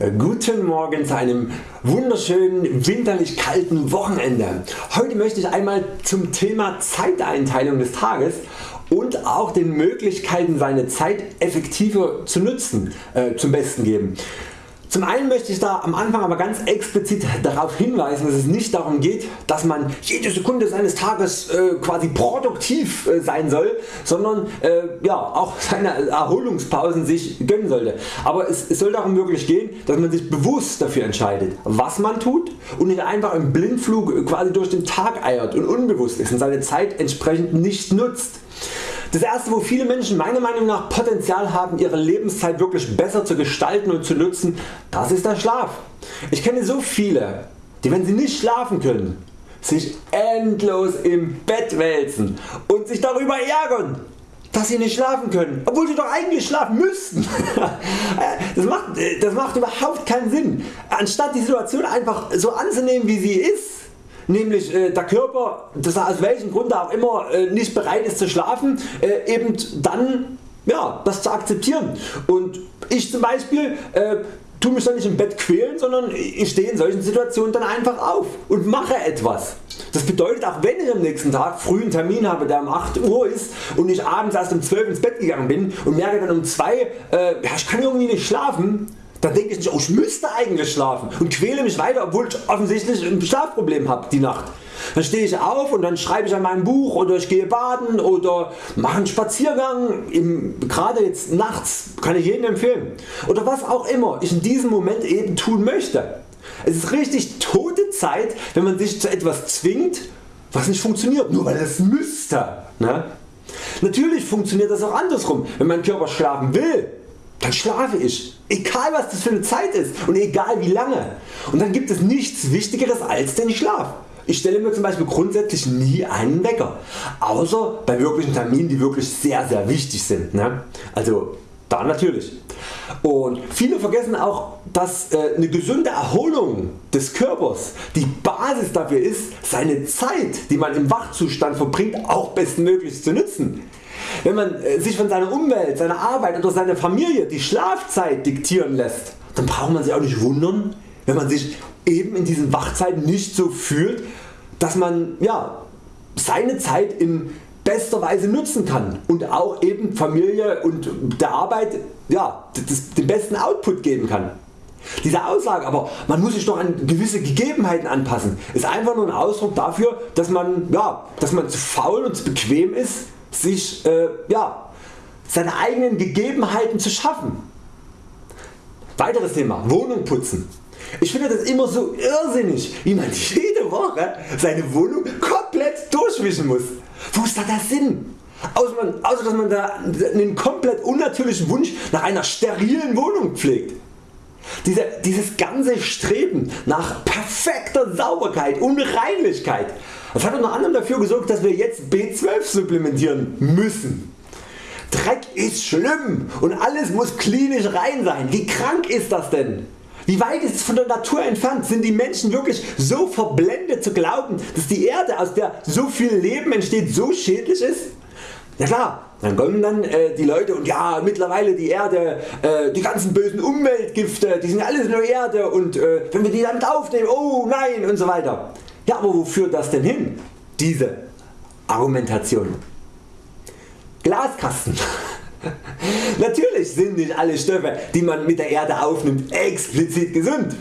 Äh, guten Morgen zu einem wunderschönen winterlich kalten Wochenende. Heute möchte ich einmal zum Thema Zeiteinteilung des Tages und auch den Möglichkeiten seine Zeit effektiver zu nutzen äh, zum Besten geben. Zum einen möchte ich da am Anfang aber ganz explizit darauf hinweisen, dass es nicht darum geht, dass man jede Sekunde seines Tages äh, quasi produktiv äh, sein soll, sondern äh, ja, auch seine Erholungspausen sich gönnen sollte. Aber es, es soll darum wirklich gehen, dass man sich bewusst dafür entscheidet, was man tut und nicht einfach im Blindflug quasi durch den Tag eiert und unbewusst ist und seine Zeit entsprechend nicht nutzt. Das erste wo viele Menschen meiner Meinung nach Potenzial haben ihre Lebenszeit wirklich besser zu gestalten und zu nutzen, das ist der Schlaf. Ich kenne so viele die wenn sie nicht schlafen können sich endlos im Bett wälzen und sich darüber ärgern dass sie nicht schlafen können, obwohl sie doch eigentlich schlafen müssten. das, macht, das macht überhaupt keinen Sinn. Anstatt die Situation einfach so anzunehmen wie sie ist, nämlich äh, der Körper, dass er aus welchem Grund auch immer äh, nicht bereit ist zu schlafen, äh, eben dann ja, das zu akzeptieren. Und ich zum Beispiel äh, tu mich dann nicht im Bett quälen, sondern ich stehe in solchen Situationen dann einfach auf und mache etwas. Das bedeutet auch wenn ich am nächsten Tag früh einen Termin habe der um 8 Uhr ist und ich abends erst um 12 ins Bett gegangen bin und merke dann um 2 äh, ja, ich kann irgendwie nicht schlafen, dann denke ich nicht, oh, ich müsste eigentlich schlafen und quäle mich weiter, obwohl ich offensichtlich ein Schlafproblem habe die Nacht. Dann stehe ich auf und dann schreibe ich an meinem Buch oder ich gehe baden oder mache einen Spaziergang, im, gerade jetzt nachts kann ich jedem empfehlen. Oder was auch immer ich in diesem Moment eben tun möchte. Es ist richtig tote Zeit wenn man sich zu etwas zwingt was nicht funktioniert, nur weil es müsste. Ne? Natürlich funktioniert das auch andersrum, wenn mein Körper schlafen will dann schlafe ich. Egal was das für eine Zeit ist und egal wie lange. Und dann gibt es nichts wichtigeres als den Schlaf. Ich stelle mir zum Beispiel grundsätzlich nie einen Wecker, außer bei wirklichen Terminen die wirklich sehr sehr wichtig sind. Ne? Also da natürlich. Und viele vergessen auch dass äh, eine gesunde Erholung des Körpers die Basis dafür ist seine Zeit die man im Wachzustand verbringt auch bestmöglich zu nutzen. Wenn man äh, sich von seiner Umwelt, seiner Arbeit oder seiner Familie die Schlafzeit diktieren lässt, dann braucht man sich auch nicht wundern wenn man sich eben in diesen Wachzeiten nicht so fühlt, dass man ja, seine Zeit in bester Weise nutzen kann und auch eben Familie und der Arbeit ja, den besten Output geben kann. Diese Aussage aber man muss sich doch an gewisse Gegebenheiten anpassen ist einfach nur ein Ausdruck dafür dass man, ja, dass man zu faul und zu bequem ist sich äh, ja, seine eigenen Gegebenheiten zu schaffen. Weiteres Thema Wohnung putzen. Ich finde das immer so irrsinnig wie man jede Woche seine Wohnung komplett durchwischen muss. Wo ist da der Sinn? Außer, man, außer dass man da einen komplett unnatürlichen Wunsch nach einer sterilen Wohnung pflegt. Diese, dieses ganze Streben nach perfekter Sauberkeit und Reinlichkeit das hat unter anderem dafür gesorgt dass wir jetzt B12 supplementieren müssen. Dreck ist schlimm und alles muss klinisch rein sein. Wie krank ist das denn? Wie weit ist es von der Natur entfernt? Sind die Menschen wirklich so verblendet zu glauben dass die Erde aus der so viel Leben entsteht so schädlich ist? Ja klar, dann kommen dann äh, die Leute und ja mittlerweile die Erde, äh, die ganzen bösen Umweltgifte, die sind alles nur Erde und äh, wenn wir die dann aufnehmen, oh nein und so weiter. Ja aber wo führt das denn hin? Diese Argumentation. Glaskasten. Natürlich sind nicht alle Stoffe die man mit der Erde aufnimmt explizit gesund.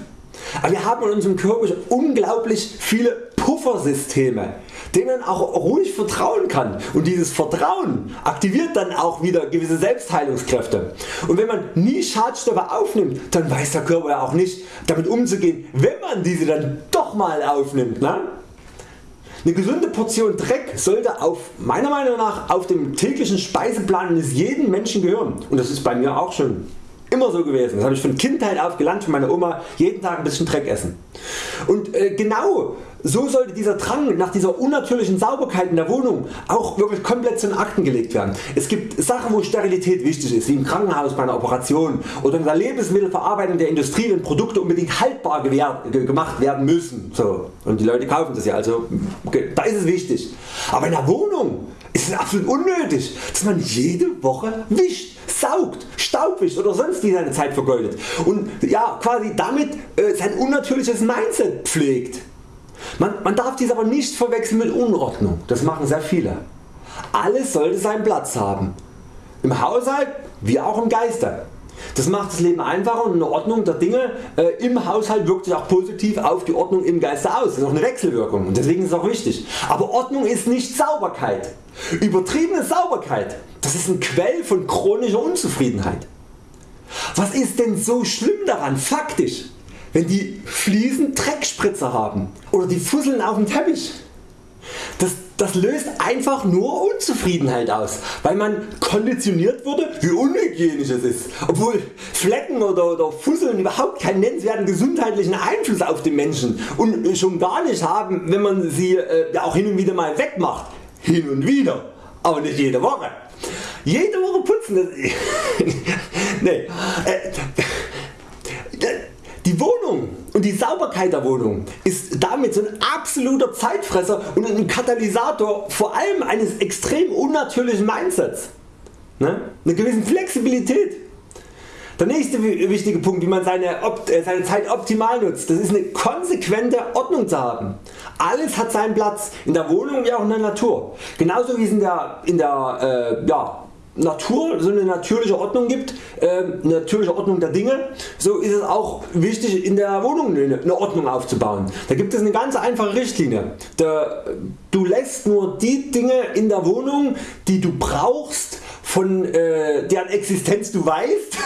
Aber wir haben in unserem Körper unglaublich viele Puffersysteme denen man auch ruhig vertrauen kann und dieses Vertrauen aktiviert dann auch wieder gewisse Selbstheilungskräfte. Und wenn man nie Schadstoffe aufnimmt, dann weiß der Körper ja auch nicht damit umzugehen, wenn man diese dann doch mal aufnimmt. Ne? Eine gesunde Portion Dreck sollte auf meiner Meinung nach auf dem täglichen Speiseplan eines jeden Menschen gehören und das ist bei mir auch schon immer so gewesen. Das habe ich von Kindheit auf gelernt von meiner Oma jeden Tag ein bisschen Dreck essen. Und äh, genau so sollte dieser Drang nach dieser unnatürlichen Sauberkeit in der Wohnung auch wirklich komplett zu den Akten gelegt werden. Es gibt Sachen wo Sterilität wichtig ist, wie im Krankenhaus bei einer Operation oder in der Lebensmittelverarbeitung der Industrie wenn Produkte unbedingt haltbar gemacht werden müssen. So. Und die Leute kaufen das ja, also da ist es wichtig. Aber in der Wohnung ist absolut unnötig dass man jede Woche wischt saugt, staubwischt oder sonst wie seine Zeit vergeudet und ja, quasi damit äh, sein unnatürliches Mindset pflegt. Man, man darf dies aber nicht verwechseln mit Unordnung, das machen sehr viele. Alles sollte seinen Platz haben. Im Haushalt wie auch im Geiste. Das macht das Leben einfacher und eine Ordnung der Dinge äh, im Haushalt wirkt sich auch positiv auf die Ordnung im Geiste aus. Das ist auch eine Wechselwirkung und deswegen ist es auch wichtig. Aber Ordnung ist nicht Sauberkeit. Übertriebene Sauberkeit das ist ein Quell von chronischer Unzufriedenheit. Was ist denn so schlimm daran faktisch, wenn die Fliesen Dreckspritzer haben oder die Fusseln auf dem Teppich? Das, das löst einfach nur Unzufriedenheit aus, weil man konditioniert wurde wie unhygienisch es ist, obwohl Flecken oder, oder Fusseln überhaupt keinen nennenswerten gesundheitlichen Einfluss auf den Menschen und schon gar nicht haben wenn man sie äh, auch hin und wieder mal wegmacht. Hin und wieder, aber nicht jede Woche. Jede Woche putzen. nee. Äh, die Wohnung und die Sauberkeit der Wohnung ist damit so ein absoluter Zeitfresser und ein Katalysator vor allem eines extrem unnatürlichen Mindsets. Ne? Eine gewisse Flexibilität. Der nächste wichtige Punkt wie man seine, äh, seine Zeit optimal nutzt, das ist eine konsequente Ordnung zu haben. Alles hat seinen Platz in der Wohnung wie auch in der Natur. Genauso wie es in der, in der äh, ja, Natur so eine natürliche Ordnung gibt, äh, natürliche Ordnung der Dinge, so ist es auch wichtig in der Wohnung eine Ordnung aufzubauen. Da gibt es eine ganz einfache Richtlinie. Da, du lässt nur die Dinge in der Wohnung die du brauchst, von äh, deren Existenz du weißt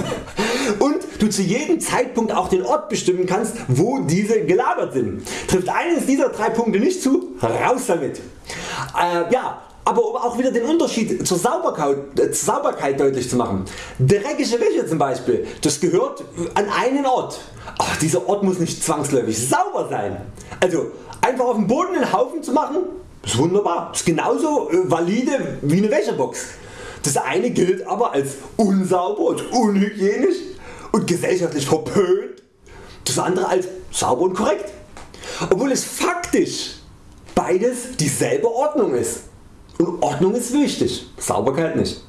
und du zu jedem Zeitpunkt auch den Ort bestimmen kannst wo diese gelagert sind. Trifft eines dieser drei Punkte nicht zu, raus damit. Äh, ja, aber um auch wieder den Unterschied zur Sauberkeit, äh, zur Sauberkeit deutlich zu machen. Dreckige Wäsche zum Beispiel, das gehört an einen Ort. Aber dieser Ort muss nicht zwangsläufig sauber sein. Also einfach auf dem Boden einen Haufen zu machen, ist wunderbar. Ist genauso äh, valide wie eine Wäschebox. Das eine gilt aber als unsauber und unhygienisch und gesellschaftlich verpönt. Das andere als sauber und korrekt. Obwohl es faktisch beides dieselbe Ordnung ist. Und Ordnung ist wichtig, Sauberkeit nicht.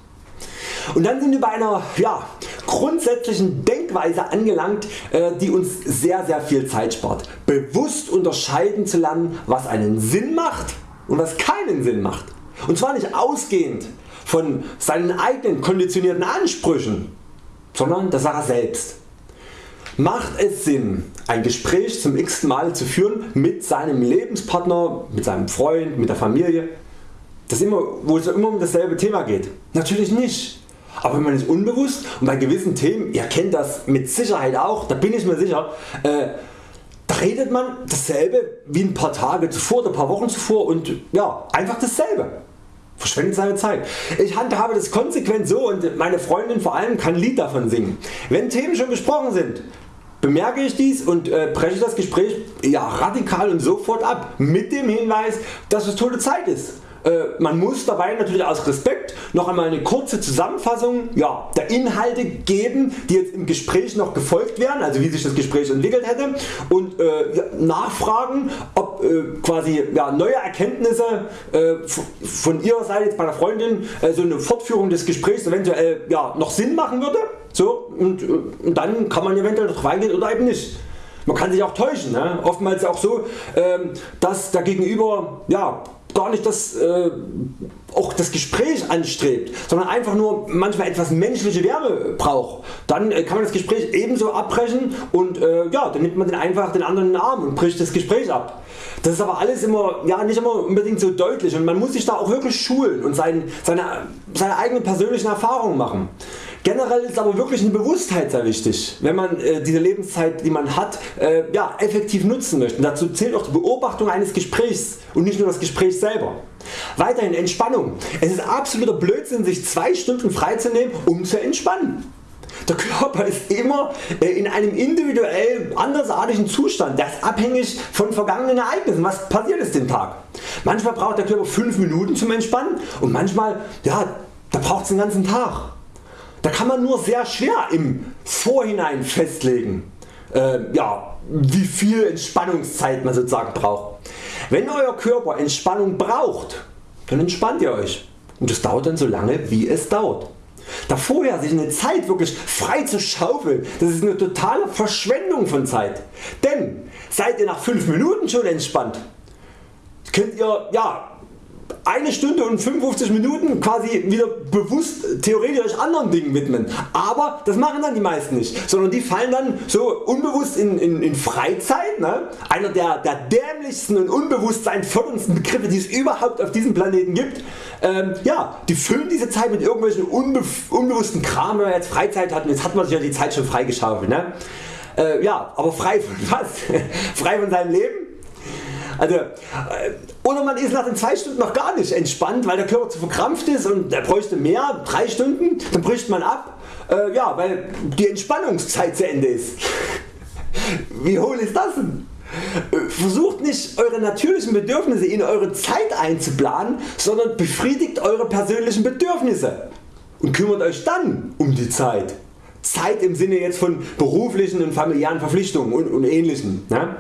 Und dann sind wir bei einer ja, grundsätzlichen Denkweise angelangt äh, die uns sehr sehr viel Zeit spart. Bewusst unterscheiden zu lernen was einen Sinn macht und was keinen Sinn macht. Und zwar nicht ausgehend von seinen eigenen konditionierten Ansprüchen, sondern der Sache selbst. Macht es Sinn ein Gespräch zum x Mal zu führen mit seinem Lebenspartner, mit seinem Freund, mit der Familie? Das immer, wo es immer um dasselbe Thema geht? Natürlich nicht. Aber wenn man ist unbewusst und bei gewissen Themen, ihr kennt das mit Sicherheit auch, da bin ich mir sicher, äh, da redet man dasselbe wie ein paar Tage zuvor oder paar Wochen zuvor und ja, einfach dasselbe. Verschwendet seine Zeit. Ich handhabe das konsequent so und meine Freundin vor allem kann ein Lied davon singen. Wenn Themen schon besprochen sind, bemerke ich dies und äh, breche das Gespräch ja, radikal und sofort ab mit dem Hinweis dass es tote Zeit ist. Äh, man muss dabei natürlich aus Respekt noch einmal eine kurze Zusammenfassung ja, der Inhalte geben die jetzt im Gespräch noch gefolgt werden, also wie sich das Gespräch entwickelt hätte und äh, ja, nachfragen ob äh, quasi ja, neue Erkenntnisse äh, von ihrer Seite jetzt bei der Freundin äh, so eine Fortführung des Gesprächs eventuell ja, noch Sinn machen würde so, und, äh, und dann kann man eventuell darauf eingehen oder eben nicht. Man kann sich auch täuschen. Ne? Oftmals auch so, ähm, dass der Gegenüber ja, gar nicht das, äh, auch das Gespräch anstrebt, sondern einfach nur manchmal etwas menschliche Wärme braucht, dann äh, kann man das Gespräch ebenso abbrechen und äh, ja, dann nimmt man den einfach den anderen in den Arm und bricht das Gespräch ab. Das ist aber alles immer, ja, nicht immer unbedingt so deutlich und man muss sich da auch wirklich schulen und sein, seine, seine eigenen persönlichen Erfahrungen machen. Generell ist aber wirklich eine Bewusstheit sehr wichtig, wenn man äh, diese Lebenszeit die man hat äh, ja, effektiv nutzen möchte. Und dazu zählt auch die Beobachtung eines Gesprächs und nicht nur das Gespräch selber. Weiterhin Entspannung. Es ist absoluter Blödsinn sich 2 Stunden freizunehmen um zu entspannen. Der Körper ist immer äh, in einem individuell andersartigen Zustand, der ist abhängig von vergangenen Ereignissen. Was passiert ist den Tag? Manchmal braucht der Körper 5 Minuten zum Entspannen und manchmal ja, da braucht es den ganzen Tag. Da kann man nur sehr schwer im Vorhinein festlegen, äh, ja, wie viel Entspannungszeit man sozusagen braucht. Wenn Euer Körper Entspannung braucht, dann entspannt ihr Euch und es dauert dann so lange wie es dauert. Da vorher sich eine Zeit wirklich frei zu schaufeln, das ist eine totale Verschwendung von Zeit. Denn seid ihr nach 5 Minuten schon entspannt, könnt ihr ja eine Stunde und 55 Minuten quasi wieder bewusst theoretisch anderen Dingen widmen. Aber das machen dann die meisten nicht, sondern die fallen dann so unbewusst in, in, in Freizeit. Ne? Einer der, der dämlichsten und unbewusstseinförderndsten Begriffe die es überhaupt auf diesem Planeten gibt. Ähm, ja, die füllen diese Zeit mit irgendwelchen unbe unbewussten Kram, wenn man jetzt Freizeit hat und jetzt hat man sich ja die Zeit schon freigeschaufelt. Ne? Äh, ja, aber frei von was? frei von seinem Leben? Also, äh, oder man ist nach den 2 Stunden noch gar nicht entspannt, weil der Körper zu verkrampft ist und er bräuchte mehr, 3 Stunden, dann bricht man ab, äh, ja, weil die Entspannungszeit zu Ende ist. Wie hohl ist das denn? Äh, versucht nicht eure natürlichen Bedürfnisse in eure Zeit einzuplanen, sondern befriedigt eure persönlichen Bedürfnisse und kümmert Euch dann um die Zeit. Zeit im Sinne jetzt von beruflichen und familiären Verpflichtungen und, und ähnlichem. Ne?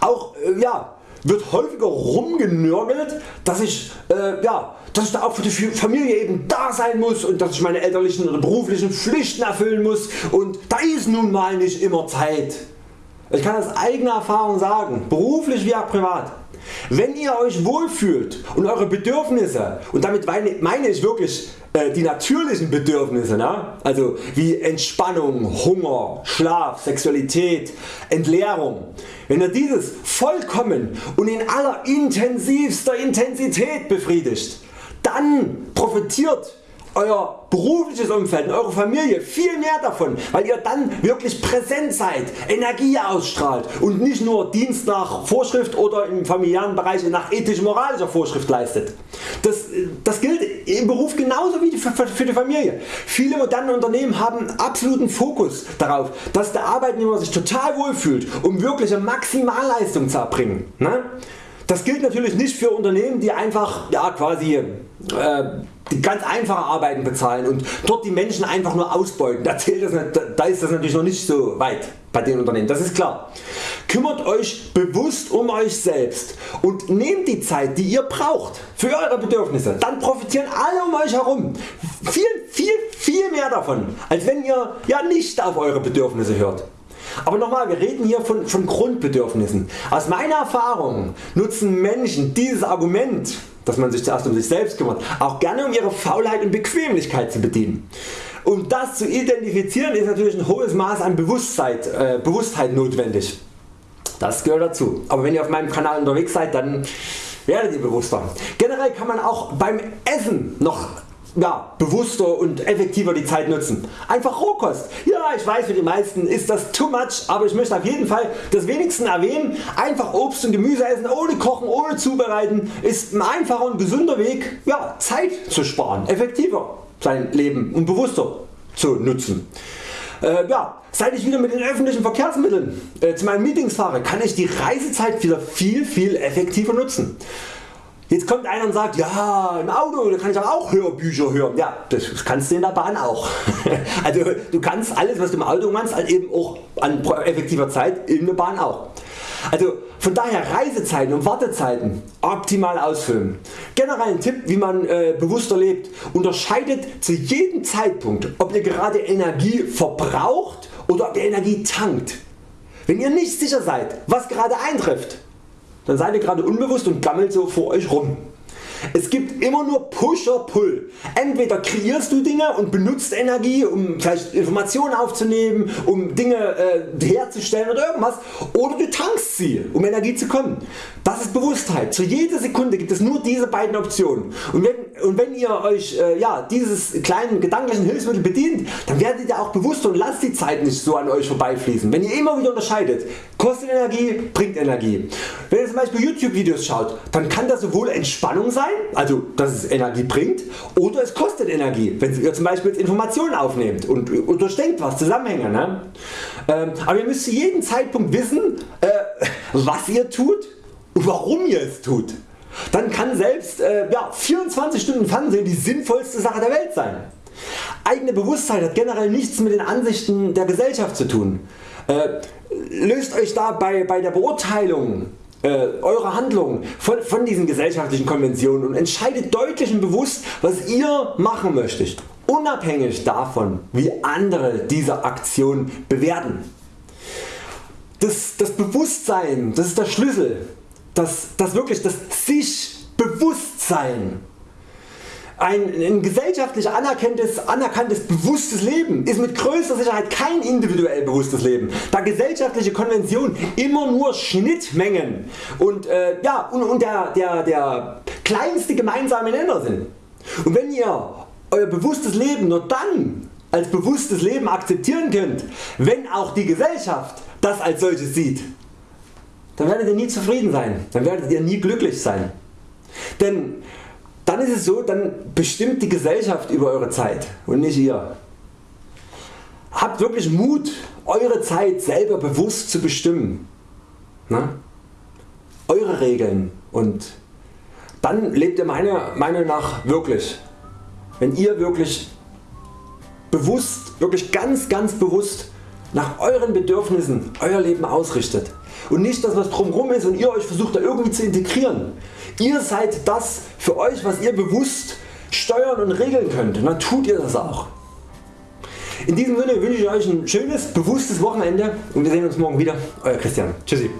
Auch äh, ja, wird häufiger rumgenörgelt, dass ich, äh, ja, dass ich da auch für die Familie eben da sein muss und dass ich meine elterlichen oder beruflichen Pflichten erfüllen muss und da ist nun mal nicht immer Zeit. Ich kann aus eigener Erfahrung sagen, beruflich wie auch privat. Wenn ihr Euch wohlfühlt und Eure Bedürfnisse und damit meine ich wirklich die natürlichen Bedürfnisse, ne? also wie Entspannung, Hunger, Schlaf, Sexualität, Entleerung, wenn ihr dieses vollkommen und in aller intensivster Intensität befriedigt, dann profitiert Euer berufliches Umfeld und Eure Familie viel mehr davon, weil ihr dann wirklich präsent seid, Energie ausstrahlt und nicht nur Dienst nach Vorschrift oder im familiären Bereich nach ethisch-moralischer Vorschrift leistet. Das, das gilt im Beruf genauso wie für, für die Familie. Viele moderne Unternehmen haben absoluten Fokus darauf, dass der Arbeitnehmer sich total wohlfühlt, um wirkliche Maximalleistung zu erbringen. Ne? Das gilt natürlich nicht für Unternehmen die einfach ja, quasi äh, die ganz einfache Arbeiten bezahlen und dort die Menschen einfach nur ausbeuten. Da, das, da ist das natürlich noch nicht so weit bei den Unternehmen, das ist klar. Kümmert Euch bewusst um Euch selbst und nehmt die Zeit die ihr braucht für Eure Bedürfnisse. Dann profitieren alle um Euch herum viel, viel, viel mehr davon als wenn ihr ja nicht auf Eure Bedürfnisse hört. Aber nochmal, wir reden hier von, von Grundbedürfnissen. Aus meiner Erfahrung nutzen Menschen dieses Argument dass man sich zuerst um sich selbst kümmert, auch gerne um ihre Faulheit und Bequemlichkeit zu bedienen. Um das zu identifizieren ist natürlich ein hohes Maß an Bewusstheit, äh, Bewusstheit notwendig. Das gehört dazu. Aber wenn ihr auf meinem Kanal unterwegs seid, dann werdet ihr bewusster. Generell kann man auch beim Essen noch ja, bewusster und effektiver die Zeit nutzen. Einfach Rohkost. Ja ich weiß für die meisten ist das too much, aber ich möchte auf jeden Fall das wenigsten erwähnen. Einfach Obst und Gemüse essen ohne kochen, ohne zubereiten ist ein einfacher und gesunder Weg ja, Zeit zu sparen, effektiver sein Leben und bewusster zu nutzen. Äh, ja, seit ich wieder mit den öffentlichen Verkehrsmitteln äh, zu meinen Meetings fahre, kann ich die Reisezeit wieder viel viel effektiver nutzen. Jetzt kommt einer und sagt, ja im Auto da kann ich auch Hörbücher hören. Ja, das kannst du in der Bahn auch. also du kannst alles was du im Auto machst halt eben auch an effektiver Zeit in der Bahn auch. Also von daher Reisezeiten und Wartezeiten optimal ausfüllen. Generell ein Tipp wie man äh, bewusster lebt. Unterscheidet zu jedem Zeitpunkt ob ihr gerade Energie verbraucht oder ob ihr Energie tankt. Wenn ihr nicht sicher seid was gerade eintrifft dann seid ihr gerade unbewusst und gammelt so vor Euch rum. Es gibt immer nur Push or Pull. Entweder kreierst du Dinge und benutzt Energie um vielleicht Informationen aufzunehmen, um Dinge äh, herzustellen oder irgendwas oder du tankst sie um Energie zu kommen. Das ist Bewusstheit. Zu jeder Sekunde gibt es nur diese beiden Optionen. Und wenn, und wenn ihr Euch äh, ja, dieses kleinen gedanklichen Hilfsmittel bedient, dann werdet ihr auch bewusster und lasst die Zeit nicht so an Euch vorbeifließen. Wenn ihr immer wieder unterscheidet, kostet Energie, bringt Energie. Wenn ihr zum Beispiel YouTube Videos schaut, dann kann das sowohl Entspannung sein, also dass es Energie bringt, oder es kostet Energie, wenn ihr zum Beispiel Informationen aufnehmt und, durchdenkt was, Zusammenhänge. Ne? Ähm, aber ihr müsst zu jedem Zeitpunkt wissen, äh, was ihr tut und warum ihr es tut. Dann kann selbst äh, ja, 24 Stunden Fernsehen die sinnvollste Sache der Welt sein. Eigene Bewusstheit hat generell nichts mit den Ansichten der Gesellschaft zu tun. Äh, löst Euch da bei, bei der Beurteilung äh, eurer Handlungen von, von diesen gesellschaftlichen Konventionen und entscheidet deutlich und bewusst was ihr machen möchtet unabhängig davon wie andere diese Aktion bewerten. Das, das Bewusstsein, das ist der Schlüssel, das, das wirklich das sich Bewusstsein ein, ein gesellschaftlich anerkanntes, anerkanntes bewusstes Leben ist mit größter Sicherheit kein individuell bewusstes Leben, da gesellschaftliche Konventionen immer nur Schnittmengen und, äh, ja, und, und der, der, der kleinste gemeinsame Nenner sind. Und wenn ihr Euer bewusstes Leben nur dann als bewusstes Leben akzeptieren könnt, wenn auch die Gesellschaft das als solches sieht, dann werdet ihr nie zufrieden sein, dann werdet ihr nie glücklich sein. Denn dann ist es so, dann bestimmt die Gesellschaft über Eure Zeit und nicht ihr. Habt wirklich Mut Eure Zeit selber bewusst zu bestimmen. Na? Eure Regeln und dann lebt ihr meiner Meinung nach wirklich. Wenn ihr wirklich bewusst, wirklich ganz ganz bewusst nach Euren Bedürfnissen Euer Leben ausrichtet und nicht das was drumherum ist und ihr Euch versucht da irgendwie zu integrieren. Ihr seid das für Euch was ihr bewusst steuern und regeln könnt dann tut ihr das auch. In diesem Sinne wünsche ich Euch ein schönes bewusstes Wochenende und wir sehen uns morgen wieder. Euer Christian. Tschüssi.